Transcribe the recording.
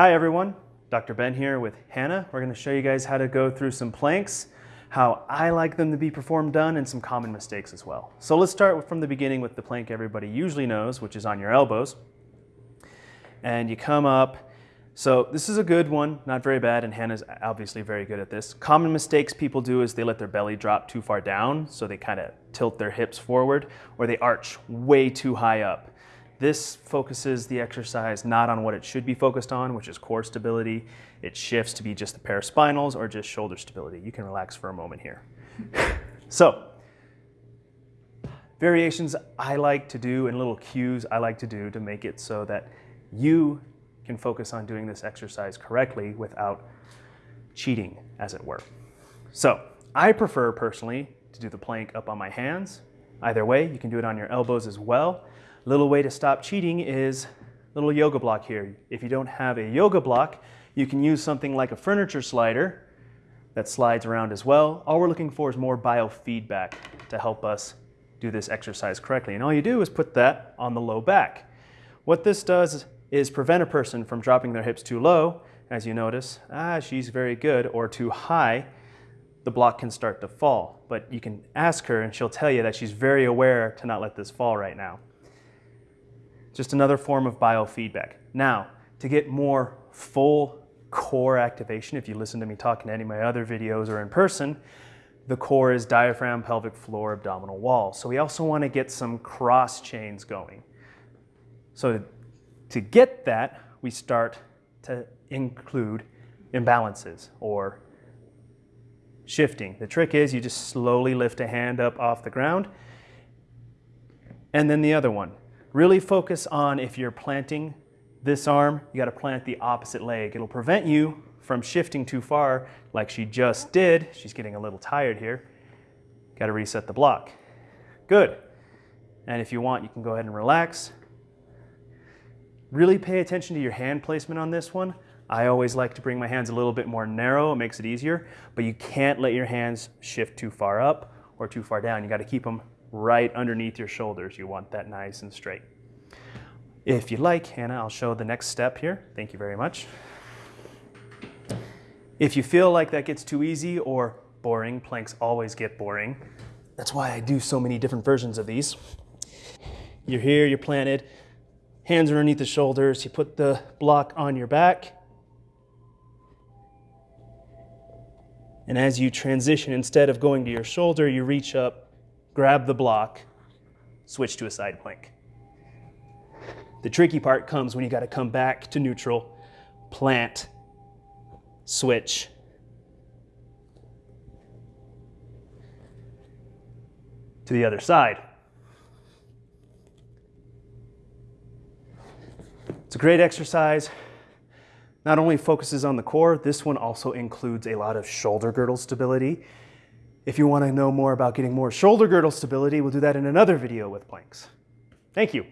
Hi everyone, Dr. Ben here with Hannah. We're going to show you guys how to go through some planks, how I like them to be performed done, and some common mistakes as well. So let's start from the beginning with the plank everybody usually knows, which is on your elbows. And you come up, so this is a good one, not very bad, and Hannah's obviously very good at this. Common mistakes people do is they let their belly drop too far down, so they kind of tilt their hips forward, or they arch way too high up. This focuses the exercise not on what it should be focused on, which is core stability. It shifts to be just the paraspinals or just shoulder stability. You can relax for a moment here. so, variations I like to do and little cues I like to do to make it so that you can focus on doing this exercise correctly without cheating, as it were. So I prefer personally to do the plank up on my hands. Either way, you can do it on your elbows as well. Little way to stop cheating is little yoga block here. If you don't have a yoga block, you can use something like a furniture slider that slides around as well. All we're looking for is more biofeedback to help us do this exercise correctly. And all you do is put that on the low back. What this does is prevent a person from dropping their hips too low, as you notice, ah, she's very good, or too high, the block can start to fall. But you can ask her and she'll tell you that she's very aware to not let this fall right now. Just another form of biofeedback. Now, to get more full core activation, if you listen to me talking to any of my other videos or in person, the core is diaphragm, pelvic floor, abdominal wall. So we also want to get some cross chains going. So to get that, we start to include imbalances or shifting. The trick is you just slowly lift a hand up off the ground and then the other one. Really focus on if you're planting this arm, you gotta plant the opposite leg. It'll prevent you from shifting too far like she just did. She's getting a little tired here. Gotta reset the block. Good. And if you want, you can go ahead and relax. Really pay attention to your hand placement on this one. I always like to bring my hands a little bit more narrow, it makes it easier, but you can't let your hands shift too far up or too far down. You gotta keep them right underneath your shoulders. You want that nice and straight. If you like, Hannah, I'll show the next step here. Thank you very much. If you feel like that gets too easy or boring, planks always get boring. That's why I do so many different versions of these. You're here, you're planted, hands underneath the shoulders. You put the block on your back. And as you transition, instead of going to your shoulder, you reach up, grab the block, switch to a side plank. The tricky part comes when you got to come back to neutral, plant, switch, to the other side. It's a great exercise. Not only focuses on the core, this one also includes a lot of shoulder girdle stability. If you want to know more about getting more shoulder girdle stability, we'll do that in another video with planks. Thank you.